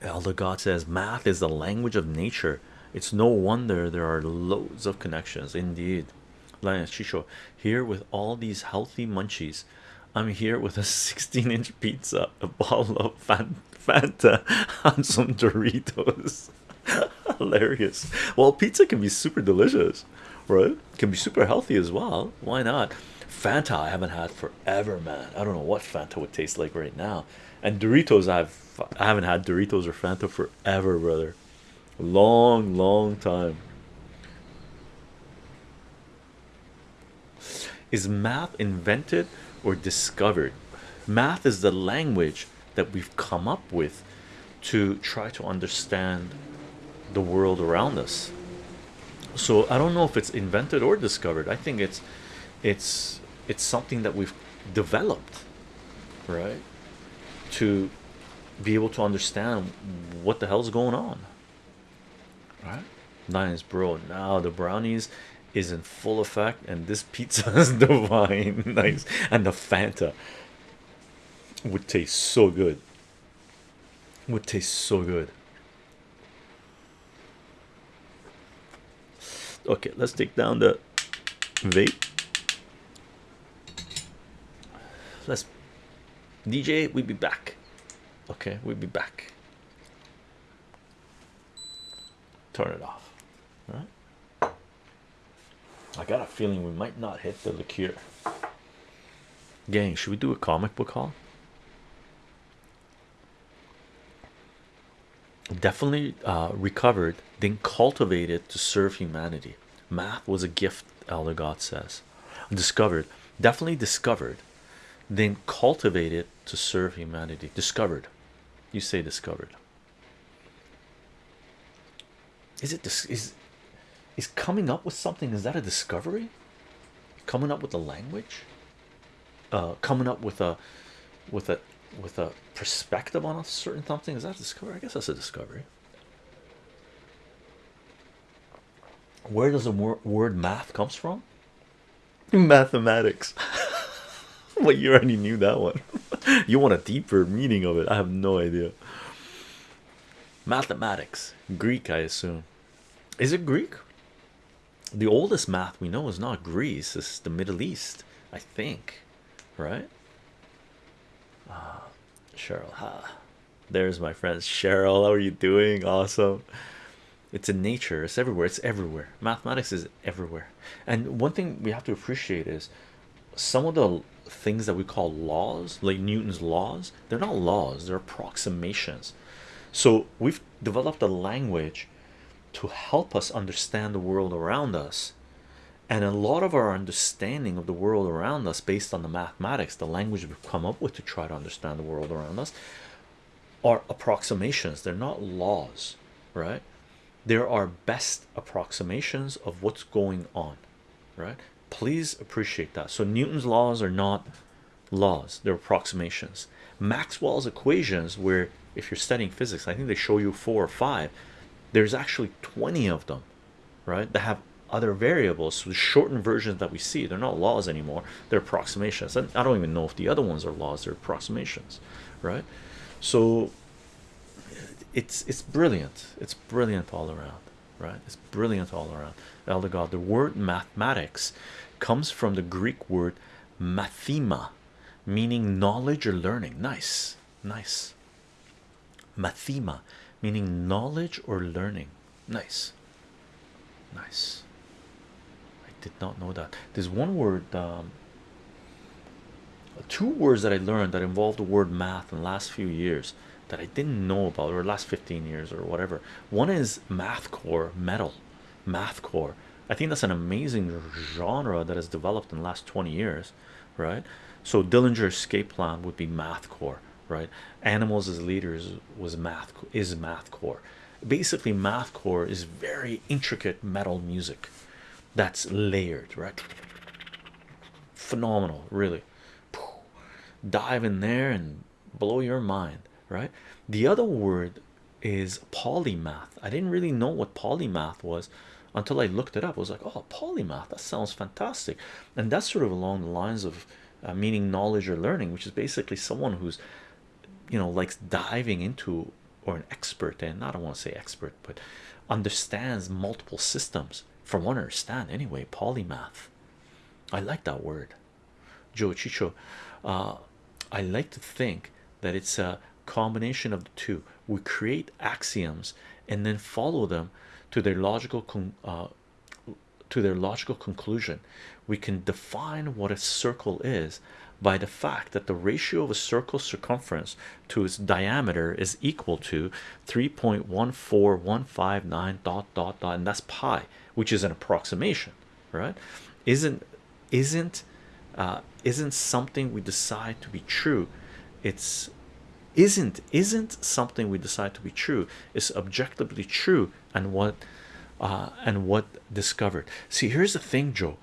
Elder God says math is the language of nature. It's no wonder there are loads of connections. Indeed, Lionel Chicho here with all these healthy munchies. I'm here with a 16 inch pizza, a bottle of Fanta, and some Doritos. Hilarious. Well, pizza can be super delicious, right? Can be super healthy as well. Why not? Fanta, I haven't had forever, man. I don't know what Fanta would taste like right now. And Doritos, I've I haven't had Doritos or Fanta forever, brother. Long, long time. Is math invented or discovered? Math is the language that we've come up with to try to understand the world around us. So I don't know if it's invented or discovered. I think it's it's it's something that we've developed, right? To be able to understand what the hell's going on. Right? Nice, bro. Now the brownies is in full effect, and this pizza is divine. nice, and the Fanta would taste so good. Would taste so good. Okay, let's take down the vape. Let's DJ, we'll be back. Okay, we'll be back. Turn it off. All right. I got a feeling we might not hit the liqueur. Gang, should we do a comic book haul? Definitely uh, recovered, then cultivated to serve humanity. Math was a gift, Elder God says. Discovered, definitely discovered, then cultivated to serve humanity. Discovered, you say discovered. Is it this is is coming up with something? Is that a discovery? Coming up with a language? Uh, coming up with a with a with a perspective on a certain something is that a discovery? I guess that's a discovery. Where does the wor word math comes from? Mathematics. well, you already knew that one. you want a deeper meaning of it? I have no idea. Mathematics, Greek, I assume. Is it Greek? The oldest math we know is not Greece, it's the Middle East, I think, right? Ah, Cheryl, ha. There's my friends. Cheryl, how are you doing? Awesome. It's in nature, it's everywhere, it's everywhere. Mathematics is everywhere. And one thing we have to appreciate is some of the things that we call laws, like Newton's laws, they're not laws, they're approximations. So we've developed a language to help us understand the world around us. And a lot of our understanding of the world around us, based on the mathematics, the language we've come up with to try to understand the world around us, are approximations. They're not laws, right? There are best approximations of what's going on, right? Please appreciate that. So, Newton's laws are not laws, they're approximations. Maxwell's equations, where if you're studying physics, I think they show you four or five there's actually 20 of them right that have other variables. So the shortened versions that we see they're not laws anymore they're approximations. And i don't even know if the other ones are laws they're approximations right? So it's it's brilliant. It's brilliant all around right? It's brilliant all around. Elder god the word mathematics comes from the greek word mathema meaning knowledge or learning. Nice nice. Mathema meaning knowledge or learning. Nice nice. I did not know that. There's one word um, two words that i learned that involve the word math in the last few years that i didn't know about or last 15 years or whatever. One is mathcore metal. Mathcore. I think that's an amazing genre that has developed in the last 20 years right? So dillinger escape plan would be mathcore right? Animals as leaders was math is math core basically math core is very intricate metal music that's layered right? Phenomenal really. Dive in there and blow your mind right? The other word is polymath. I didn't really know what polymath was until i looked it up. I was like oh polymath that sounds fantastic. And that's sort of along the lines of uh, meaning knowledge or learning which is basically someone who's you know likes diving into or an expert and I don't want to say expert but understands multiple systems. From what I understand anyway polymath. I like that word. Joe Chicho uh, I like to think that it's a combination of the two. We create axioms and then follow them to their logical uh, to their logical conclusion. We can define what a circle is by the fact that the ratio of a circle's circumference to its diameter is equal to 3.14159 dot dot dot and that's pi which is an approximation right? Isn't isn't uh, isn't something we decide to be true. It's isn't isn't something we decide to be true. Is objectively true and what uh, and what discovered. See here's the thing Joe.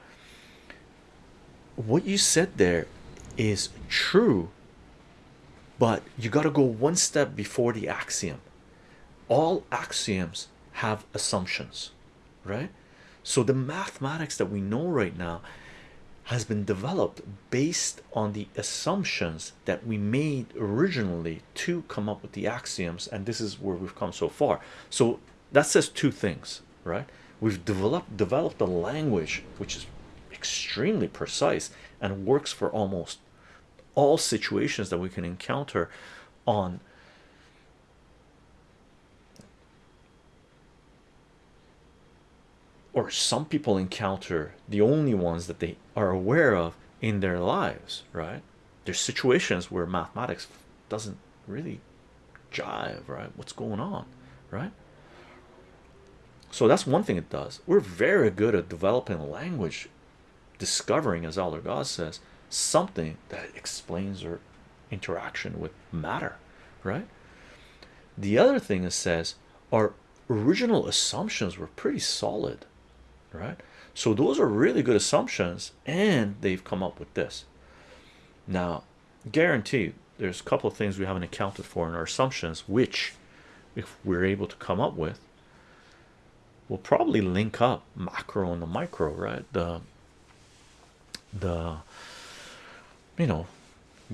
What you said there is true but you got to go one step before the axiom. All axioms have assumptions right? So the mathematics that we know right now has been developed based on the assumptions that we made originally to come up with the axioms and this is where we've come so far. So that says two things right? We've developed developed a language which is extremely precise and works for almost all situations that we can encounter on or some people encounter the only ones that they are aware of in their lives right? There's situations where mathematics doesn't really jive right? What's going on right? So that's one thing it does. We're very good at developing language discovering as Elder God says something that explains our interaction with matter right? The other thing it says our original assumptions were pretty solid right? So those are really good assumptions and they've come up with this. Now guarantee there's a couple of things we haven't accounted for in our assumptions which if we're able to come up with we'll probably link up macro and the micro right? The the you know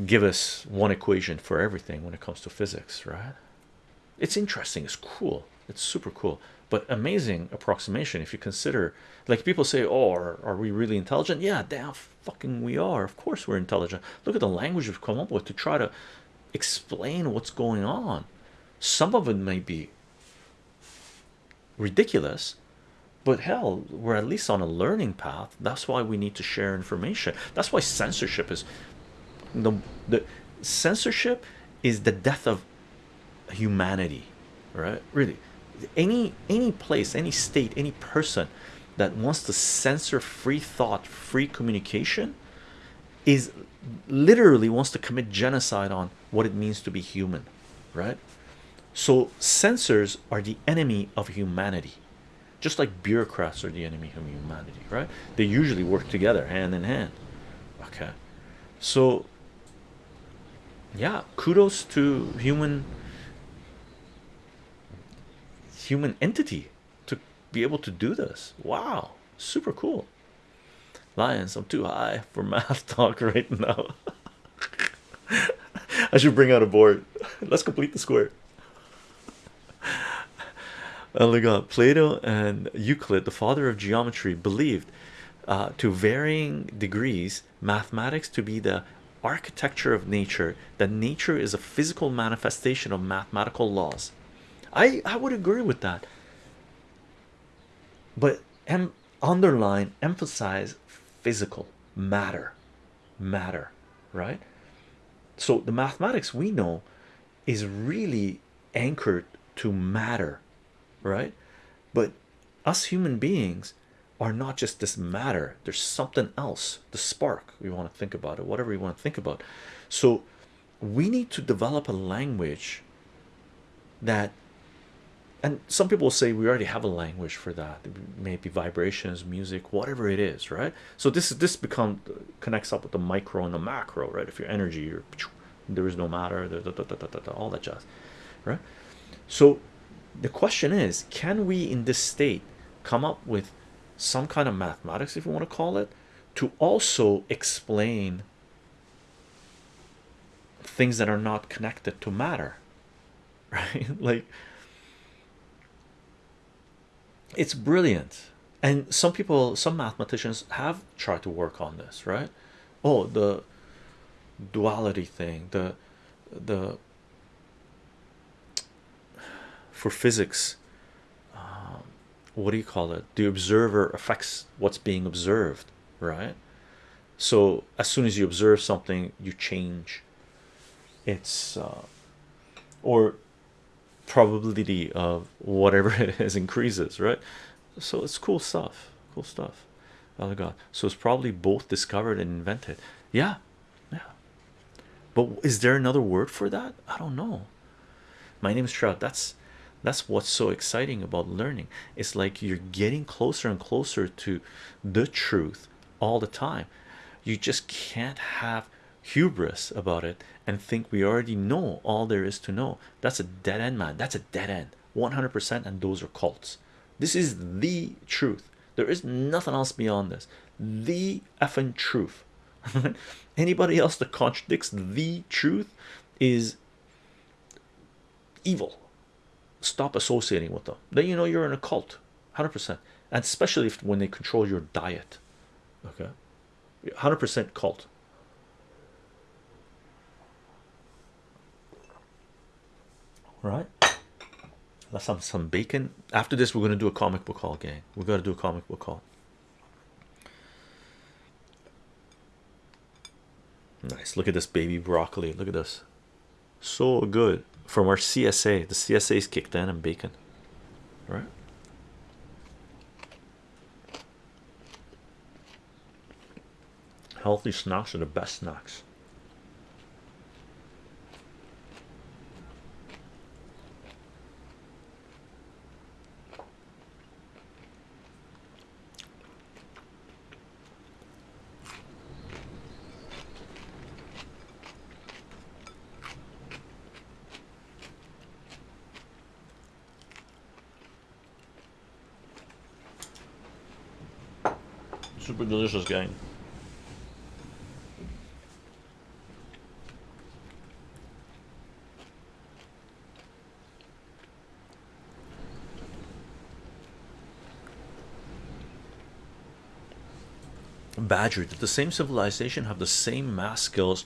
give us one equation for everything when it comes to physics right? It's interesting it's cool it's super cool but amazing approximation. If you consider like people say oh are, are we really intelligent? Yeah damn fucking we are. Of course we're intelligent. Look at the language we've come up with to try to explain what's going on. Some of it may be ridiculous but hell we're at least on a learning path. That's why we need to share information. That's why censorship is the the censorship is the death of humanity right? Really any any place any state any person that wants to censor free thought free communication is literally wants to commit genocide on what it means to be human right? So censors are the enemy of humanity just like bureaucrats are the enemy of humanity right? They usually work together hand in hand okay? So yeah kudos to human human entity to be able to do this. Wow super cool. Lions i'm too high for math talk right now. I should bring out a board. Let's complete the square. Got Plato and Euclid, the father of geometry, believed uh, to varying degrees mathematics to be the architecture of nature, that nature is a physical manifestation of mathematical laws. I, I would agree with that. But em underline, emphasize physical matter, matter, right? So the mathematics we know is really anchored to matter right but us human beings are not just this matter there's something else the spark we want to think about it whatever we want to think about so we need to develop a language that and some people say we already have a language for that maybe vibrations music whatever it is right? So this is this become connects up with the micro and the macro right? If your energy you're there is no matter all that jazz right? So the question is can we in this state come up with some kind of mathematics if you want to call it to also explain things that are not connected to matter right? Like it's brilliant. And some people some mathematicians have tried to work on this right? Oh the duality thing the the for physics um, what do you call it? The observer affects what's being observed right? So as soon as you observe something you change its uh, or probability of whatever it is increases right? So it's cool stuff cool stuff. Oh god. So it's probably both discovered and invented. Yeah yeah. But is there another word for that? I don't know. My name is trout. That's that's what's so exciting about learning. It's like you're getting closer and closer to the truth all the time. You just can't have hubris about it and think we already know all there is to know. That's a dead end man. That's a dead end. 100% and those are cults. This is the truth. There is nothing else beyond this. The effing truth. Anybody else that contradicts the truth is evil. Stop associating with them. Then you know you're in a cult. 100% and especially if when they control your diet. Okay? 100% cult right. Let's have some bacon after this we're going to do a comic book haul gang we got to do a comic book haul nice. Look at this baby broccoli. Look at this. So good. From our csa the csa is kicked in and bacon right. Healthy snacks are the best snacks super delicious gang Badger, did the same civilization have the same math skills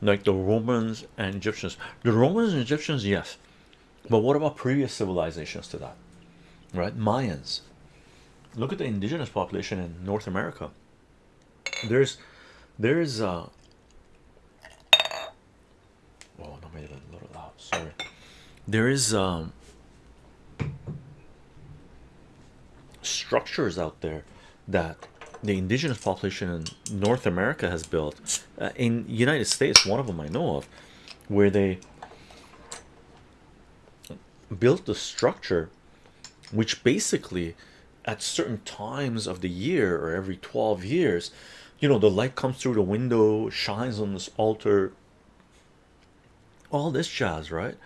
like the Romans and Egyptians? The Romans and Egyptians, yes, but what about previous civilizations to that? Right, Mayans. Look at the indigenous population in North America. There's, there's, uh, oh, no, made it a little loud. Sorry. There is um structures out there that the indigenous population in North America has built uh, in United States one of them I know of where they built the structure which basically at certain times of the year or every 12 years you know the light comes through the window shines on this altar all this jazz right?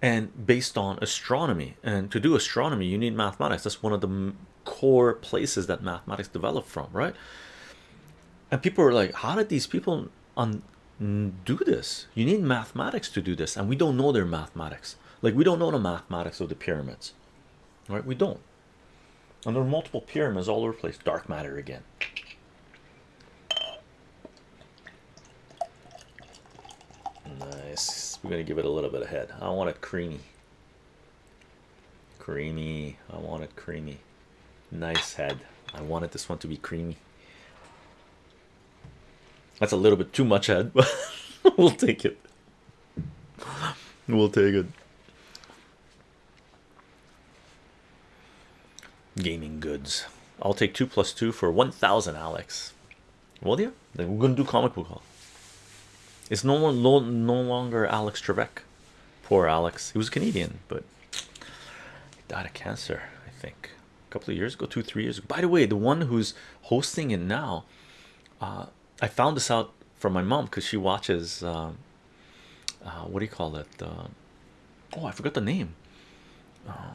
And based on astronomy and to do astronomy you need mathematics. That's one of the core places that mathematics developed from right? And people are like how did these people un do this? You need mathematics to do this and we don't know their mathematics. Like we don't know the mathematics of the pyramids right? We don't and there are multiple pyramids all over the place. Dark matter again. Nice. We're gonna give it a little bit of head. I want it creamy. Creamy. I want it creamy. Nice head. I wanted this one to be creamy. That's a little bit too much head but we'll take it. We'll take it gaming goods. I'll take two plus two for 1000 alex. Well yeah then we're gonna do comic book haul. It's no no, no longer alex trebek. Poor alex. He was canadian but he died of cancer i think a couple of years ago two three years ago. By the way the one who's hosting it now uh, i found this out from my mom because she watches um, uh, what do you call it? Uh, oh i forgot the name. Uh,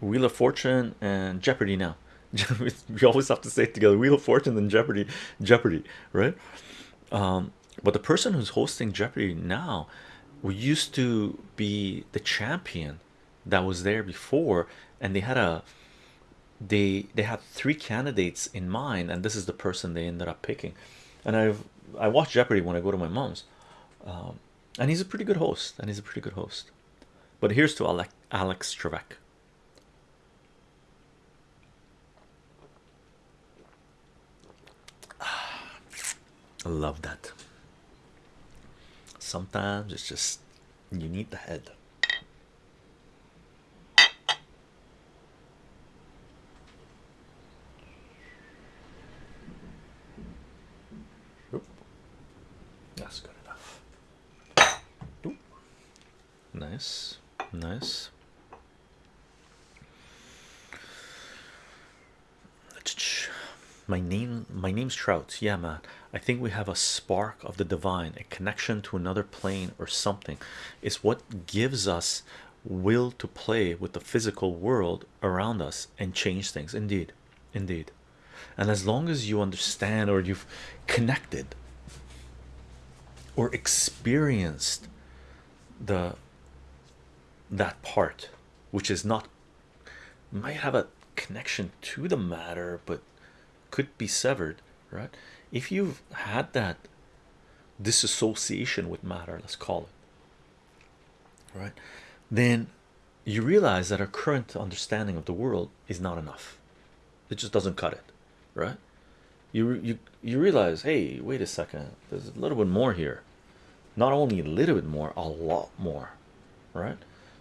Wheel of Fortune and Jeopardy now. we always have to say it together Wheel of Fortune and Jeopardy, Jeopardy, right? Um, but the person who's hosting Jeopardy now we used to be the champion that was there before and they had a they they had three candidates in mind and this is the person they ended up picking and i've i watch jeopardy when i go to my mom's um, and he's a pretty good host and he's a pretty good host but here's to alex alex trebek I love that. Sometimes it's just you need the head. That's good enough. Nice, nice. My name, my name's Trout. Yeah, man. I think we have a spark of the divine, a connection to another plane or something. It's what gives us will to play with the physical world around us and change things. Indeed, indeed. And as long as you understand or you've connected or experienced the that part which is not might have a connection to the matter but could be severed right? If you've had that disassociation with matter let's call it right then you realize that our current understanding of the world is not enough. It just doesn't cut it right? You you you realize hey wait a second there's a little bit more here. Not only a little bit more a lot more right?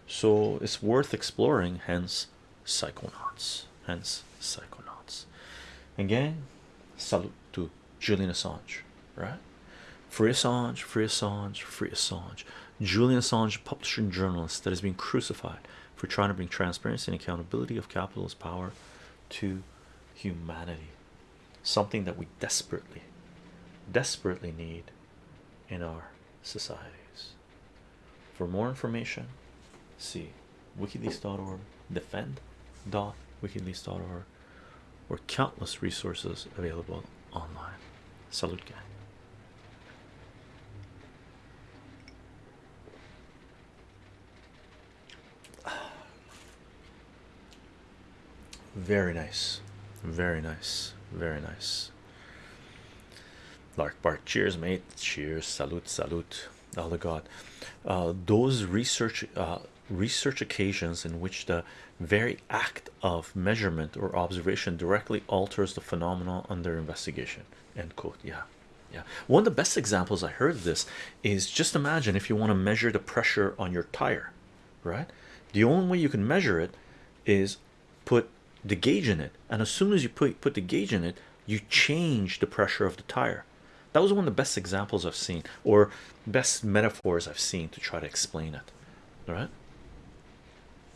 So it's worth exploring hence psychonauts hence psychonauts again salute to Julian Assange right? Free Assange free Assange free Assange. Julian Assange publisher and journalist that has been crucified for trying to bring transparency and accountability of capitalist power to humanity. Something that we desperately desperately need in our societies. For more information see wikileaks.org defend.wikileaks.org or countless resources available online. Salute gang. Very nice. Very nice. Very nice. Lark bart cheers mate. Cheers. Salute salute. All the god. Uh, those research uh, research occasions in which the very act of measurement or observation directly alters the phenomenon under investigation. End quote. Yeah. Yeah. One of the best examples i heard this is just imagine if you want to measure the pressure on your tire right? The only way you can measure it is put the gauge in it. And as soon as you put put the gauge in it you change the pressure of the tire. That was one of the best examples i've seen or best metaphors i've seen to try to explain it. All right